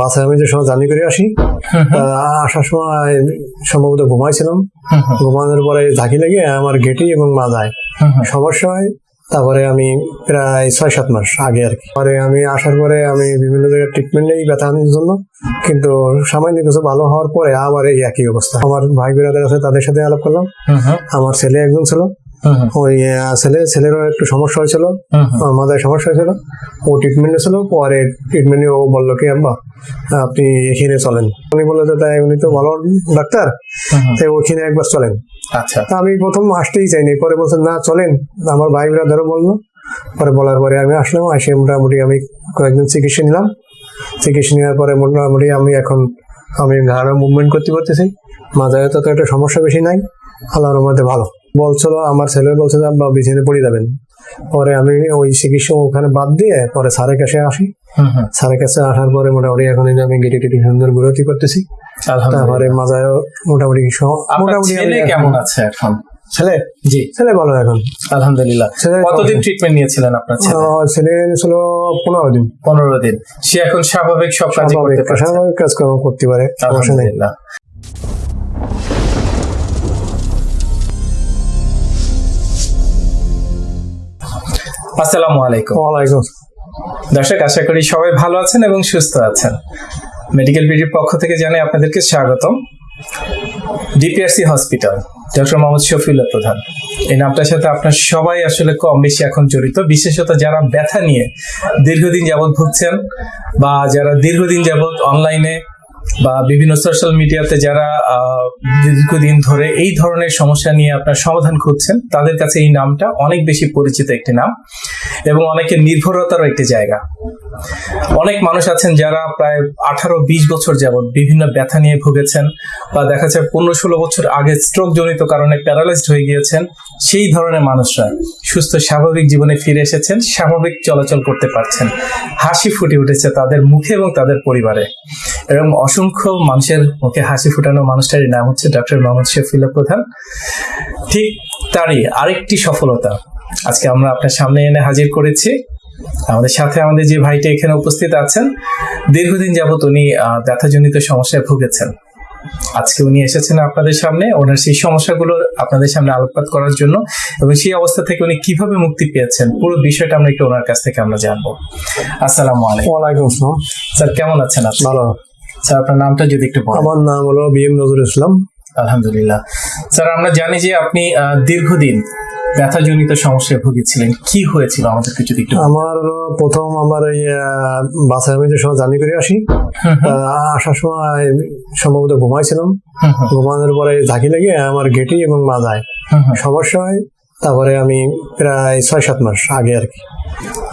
বাসায় আমি যে সময় জার্নি করে আসি আসার সময় সম্ভবত ঘুমাইছিলাম। ঘুমানোর পরে ঝাঁকি লেগে আমার গেটি এবং মাজায় সমস্যা হয়। তারপরে আমি প্রায় ছয় সাত মাস আগে আর কি। পরে আমি আসার পরে আমি বিভিন্ন জায়গায় ট্রিটমেন্ট নেই ব্যথার জন্য। কিন্তু সামান্য কিছু ভালো হওয়ার পরে আবার এই একই অবস্থা। আমার ভাই বেরাদের আছে তাদের সাথে আলাপ করলাম। আমার ছেলে একজন ছিল। ওই ছেলে ছেলেরও একটু সমস্যা হয়েছিল। মাথায় সমস্যা হয়েছিল। ও ট্রিটমেন্টে ছিল পরে ট্রিটমেন্টে ও বলল কি আব্বা আপনি এখানে চলেন। উনি বলল যে তাই উনি তো ভালো ডাক্তার। তাই ওখানে একবার চলেন। আচ্ছা। আমি প্রথম আসতেই চাইনি। পরে বলছেন না চলেন। আমার ভাই ব্রাদারও বলল। পরে বলার পরে আমি আসলাম আসে মোটামুটি আমি কয়েকদিন চিকিৎসা নিলাম। চিকিৎসা নেওয়ার পরে মোটামুটি আমি এখন আমি ঘাড়ে মুভমেন্ট করতে পারতেছি মাথায় তো একটা সমস্যা বেশি নাই। আল্লাহর মধ্যে ভালো। বলছিল আমার ছেলে বলছে যে আব্বা বিছানে পড়ে যাবেন। পরে আমি ওই চিকিৎসা ওখানে বাদ দিয়ে পরে স্যারের কাছে আসি। স্যারের কাছে আসার পরে মোটামুটি এখন আমি গেটে টেটে সুন্দর ঘুরতি করতেছি। তারপরে মাথায় মোটামুটি মোটামুটি কেমন আছে এখন? ছেলে? জি। ছেলে ভালো এখন। আলহামদুলিল্লাহ। ছেলে কতদিন ট্রিটমেন্ট নিয়েছিলেন আপনার ছেলে? ছেলে ছিল পনেরো দিন। পনেরো দিন। সে এখন স্বাভাবিক সব কাজ করতে পারছে? স্বাভাবিক কাজকর্ম করতে পারে আলহামদুলিল্লাহ। আসসালামু আলাইকুম। ওয়ালাইকুম। দর্শক আশা করি সবাই ভালো আছেন এবং সুস্থ আছেন। মেডিকেল বিডির পক্ষ থেকে জানাই আপনাদেরকে স্বাগতম। DPRC hospital doctor Mohammad Shafiullah Pradhan. এই নামটার সাথে আপনার সবাই আসলে কম বেশি এখন জড়িত। বিশেষত যারা ব্যথা নিয়ে দীর্ঘদিন যাবৎ ভুগছেন বা যারা দীর্ঘদিন যাবৎ অনলাইনে বা বিভিন্ন সোশ্যাল মিডিয়াতে যারা দীর্ঘদিন ধরে এই ধরনের সমস্যা নিয়ে আপনার সমাধান খুঁজছেন, তাদের কাছে এই নামটা অনেক বেশি পরিচিত একটি নাম এবং অনেকের নির্ভরতারও একটি জায়গা। অনেক মানুষ আছেন যারা প্রায় আঠারো, বিশ বছর যাবৎ বিভিন্ন ব্যথা নিয়ে ভুগেছেন বা দেখা যায় পনেরো, ষোলো বছর আগে স্ট্রোক জনিত কারণে প্যারালাইজড হয়ে গিয়েছেন, সেই ধরনের মানুষরা সুস্থ, স্বাভাবিক জীবনে ফিরে এসেছেন, স্বাভাবিক চলাচল করতে পারছেন। হাসি ফুটে উঠেছে তাদের মুখে এবং তাদের পরিবারে। এবং অসংখ্য মানুষের মুখে হাসি ফুটানো মানুষটার নাম হচ্ছে ডক্টর মোহাম্মদ শফিউল্লাহ প্রধান। ঠিক তারই আরেকটি সফলতা আজকে আমরা আপনার সামনে এনে হাজির করেছি। আমাদের সাথে আমাদের যে ভাইটা এখানে উপস্থিত আছেন দীর্ঘদিন যাবত উনি ব্যথাজনিত সমস্যায় ভুগেছেন। আজকে উনি এসেছেন আপনাদের সামনে ওনার সেই সমস্যাগুলো আপনাদের সামনে আলোকপাত করার জন্য এবং সেই অবস্থা থেকে উনি কীভাবে মুক্তি পেয়েছেন পুরো বিষয়টা আমরা একটু ওনার কাছ থেকে আমরা জানব। আসসালামু আলাইকুম। ওয়ালাইকুম আসসালাম। স্যার কেমন আছেন আপনি? ভালো। স্যার আপনার নামটা যদি একটু বলেন। আমার নাম হলো বি এম নজরুল ইসলাম। আলহামদুলিল্লাহ। স্যার আমরা জানি যে আপনি দীর্ঘদিন ব্যথাজনিত সমস্যায় ভুগেছিলেন। কি হয়েছিল? আমাদেরকে যদি একটু আমার প্রথম আমার এই বাসায় আমি যে সময় জার্নি করে আসি আসার সময় সম্ভবত ঘুমাইছিলাম। ঘুমানোর পরে ঝাঁকি লেগে আমার গেটি এবং মাজায়। সমস্যা হয়। তারপরে আমি প্রায় ছয় সাত মাস আগে আর কি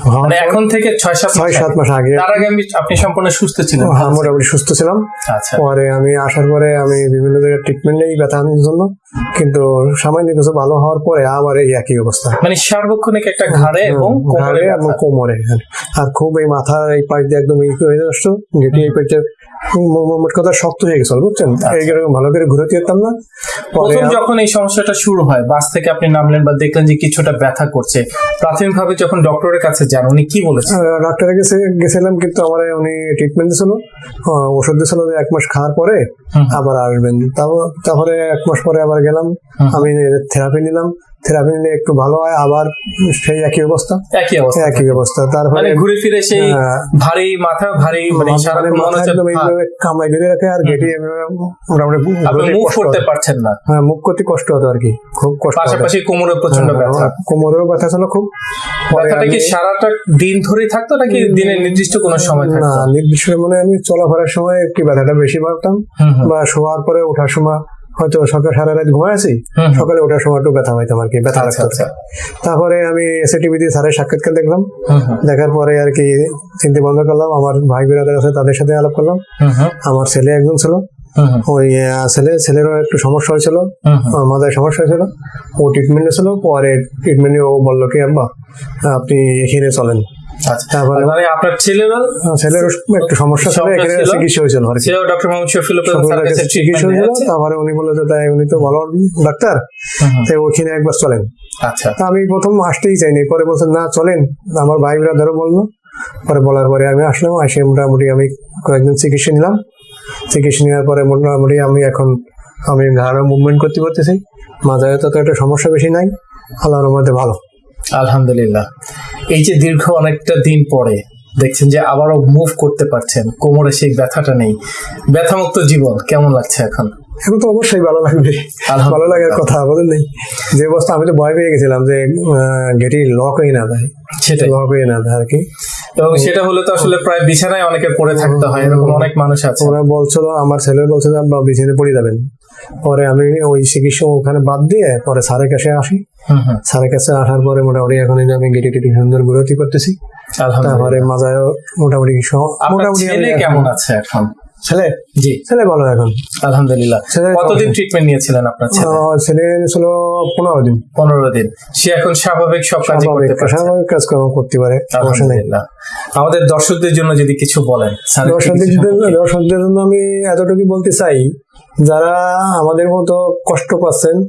মানে এখন থেকে ছয় সাত ছয় সাত মাস আগে। তার আগে আমি আপনি সম্পূর্ণ সুস্থ ছিলেন। হ্যাঁ মোটামুটি সুস্থ ছিলাম। আচ্ছা। পরে আমি আসার পরে আমি বিভিন্ন জায়গায় ট্রিটমেন্ট নেই ব্যথা জন্য। কিন্তু সামান্য কিছু ভালো হওয়ার পরে আবার এই একই অবস্থা। মানে সার্বক্ষণিক একটা ঘাড়ে এবং কোমরে এবং। কোমরে। হ্যাঁ। আর খুব এই মাথার এই পাশ দিয়ে একদম ই হয়ে আসতো যেটি এই পাশে মোট কথা শক্ত হয়ে গেছিল বুঝছেন? এইরকম ভালো করে ঘুরে যেতাম না প্রথম যখন এই সমস্যাটা শুরু হয় বাস থেকে আপনি নামলেন বা দেখলেন যে কিছুটা ব্যথা করছে প্রাথমিকভাবে যখন ডক্টরের কাছে যান উনি কি বলেছেন? আহ, ডাক্তারের কাছে গেছিলাম কিন্তু আমার উনি ট্রিটমেন্ট দিয়েছিল আহ, ওষুধ দিয়েছিল যে এক মাস খাওয়ার পরে আবার আসবেন। তাও- তারপরে এক মাস পরে আবার গেলাম। আমি থেরাপি নিলাম। থেরাপি নিলে একটু ভালো হয় আবার সেই একই অবস্থা? একই অবস্থা একই অবস্থা। তারপরে মানে ঘুরে ফিরে সেই হ্যাঁ। ভারী মাথা ভারী মানে মানে মনে হচ্ছে কামড়াই ধরে রাখে আর গেটে মোটামুটি মুভ কষ্ট করতে। পারছেন না। হ্যাঁ করতে কষ্ট হতো আর কি। খুব কষ্ট। পাশাপাশি কোমরে প্রচণ্ড হ্যাঁ, ব্যথা। কোমরেও ব্যথা ছিল খুব। ব্যথাটা কি সারাটা দিন ধরেই থাকতো নাকি দিনের নির্দিষ্ট কোনো সময় না নির্দিষ্ট মানে আমি চলাফেরার সময় একটু ব্যথাটা বেশি পারতাম বা শোয়ার পরে ওঠার সময় হয়তো সকাল সারা রাত ঘুমায় আছি। সকালে ওঠার সময় একটু ব্যথা হইতাম আর কি ব্যথা আচ্ছা লাগতো আচ্ছা। তারপরে আমি এসএ টিভিতে স্যারের সাক্ষাৎকার দেখলাম। দেখার পরে আর কি চিনতে বন্ধ করলাম। আমার ভাই বেরাদের আছে তাদের সাথে আলাপ করলাম। আমার ছেলে একজন ছিল। ওই ছেলে ছেলেরও একটু সমস্যা হয়েছিল। মাথায় সমস্যা হয়েছিল। ও ট্রিটমেন্টে ছিল পরে ট্রিটমেন্টে ও বলল কি আব্বা আপনি এখানে চলেন। তারপরে আপনার ছেলেরও ছেলের একটু সমস্যা ছিল এখানে চিকিৎসা হয়েছিল আর ছেলেও ডক্টর মোহাম্মদ শফিউল্লাহ প্রধান কাছে কাছে চিকিৎসা হয়েছিল তারপরে উনি বলল যে তাই উনি তো ভালো ডাক্তার। তাই ওখানে একবার চলেন। আচ্ছা। আমি প্রথম আসতেই চাইনি। পরে বলছেন না চলেন। আমার ভাই ব্রাদারও বলল। পরে বলার পরে আমি আসলাম এসে মোটামুটি আমি কয়েকদিন চিকিৎসা নিলাম। চিকিৎসা নেওয়ার পরে মোটামুটি আমি এখন আমি ঘাড়ে মুভমেন্ট করতে পারতেছি। মাথায় তো একটা সমস্যা বেশি নাই। আল্লাহর মধ্যে ভালো। আলহামদুলিল্লাহ। এই যে দীর্ঘ অনেকটা দিন পরে দেখছেন যে আবারও মুভ করতে পারছেন কোমরে সেই ব্যথাটা নেই। ব্যথামুক্ত জীবন কেমন লাগছে এখন? এখন তো অবশ্যই ভালো লাগবে। ভালো লাগার কথা বলেন নেই। যে অবস্থা আমি তো ভয় পেয়ে গেছিলাম যে গেটি লক হয়ে না যায়। সেটা লক হয়ে না যায় আর কি। এবং সেটা হলে তো আসলে প্রায় বিছানায় অনেকে পড়ে থাকতে হয় এরকম অনেক মানুষ আছে। ওরা বলছিল আমার ছেলে বলছিল যে আব্বা বিছানে পড়ে যাবেন। পরে আমি ওই চিকিৎসা ওখানে বাদ দিয়ে পরে স্যারের কাছে আসি। স্যারের কাছে আসার পরে মোটামুটি এখন আমি গেটে টেটে সুন্দর ঘুরতি করতেছি। তারপরে আলহামদুলিল্লাহ মাজায় মোটামুটি মোটামুটি কেমন আছে এখন? ছেলে? জি। ছেলে ভালো এখন। আলহামদুলিল্লাহ। কতদিন ট্রিটমেন্ট নিয়েছিলেন আপনার ছেলে? ছেলে ছিল পনেরো দিন। পনেরো দিন। সে এখন স্বাভাবিক সব স্বাভাবিক করতে পারছে। স্বাভাবিক কাজকর্ম করতে পারে আলহামদুলিল্লাহ। আমাদের দর্শকদের জন্য যদি কিছু বলেন দর্শকদের জন্য- দর্শকদের জন্য আমি এতটুকু বলতে চাই যারা আমাদের মতো কষ্ট পাচ্ছেন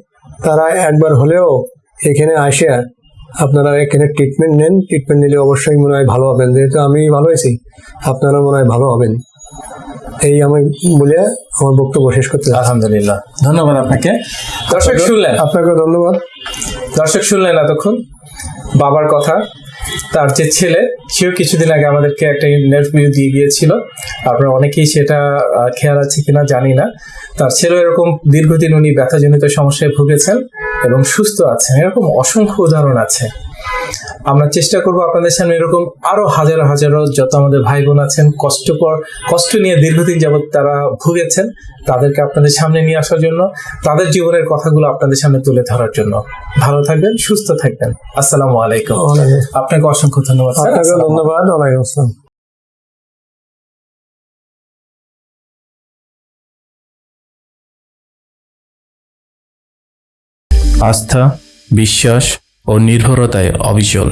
তারা একবার হলেও এখানে আসে আপনারা এখানে ট্রিটমেন্ট নেন। ট্রিটমেন্ট নিলে অবশ্যই মনে হয় ভালো হবেন। যেহেতু আমি ভালো হয়েছি আপনারা মনে হয় ভালো হবেন। এই আমি বলে আমার বক্তব্য শেষ করতে আলহামদুলিল্লাহ। ধন্যবাদ আপনাকে। দর্শক শুনলেন? আপনাকে ধন্যবাদ। দর্শক শুনলেন এতক্ষণ? বাবার কথা তার যে ছেলে সেও কিছুদিন আগে আমাদেরকে একটা নেট ইন্টারভিউ দিয়ে গিয়েছিল। আপনারা অনেকেই সেটা খেয়াল আছে কিনা জানি না। তার ছেলে এরকম দীর্ঘদিন উনি ব্যথাজনিত সমস্যায় ভুগেছেন। এবং সুস্থ আছেন। এরকম অসংখ্য উদাহরণ আছে। আমরা চেষ্টা করব আপনাদের সামনে এরকম আরও হাজারো হাজারো যত আমাদের ভাই বোন আছেন কষ্টকর কষ্ট নিয়ে দীর্ঘদিন যাবত তারা ভুগেছেন তাদেরকে আপনাদের সামনে নিয়ে আসার জন্য তাদের জীবনের কথাগুলো আপনাদের সামনে তুলে ধরার জন্য। ভালো থাকবেন সুস্থ থাকবেন। আসসালামু আলাইকুম। আপনাকে অসংখ্য ধন্যবাদ ধন্যবাদ আস্থা বিশ্বাস ও নির্ভরতায় অবিচল।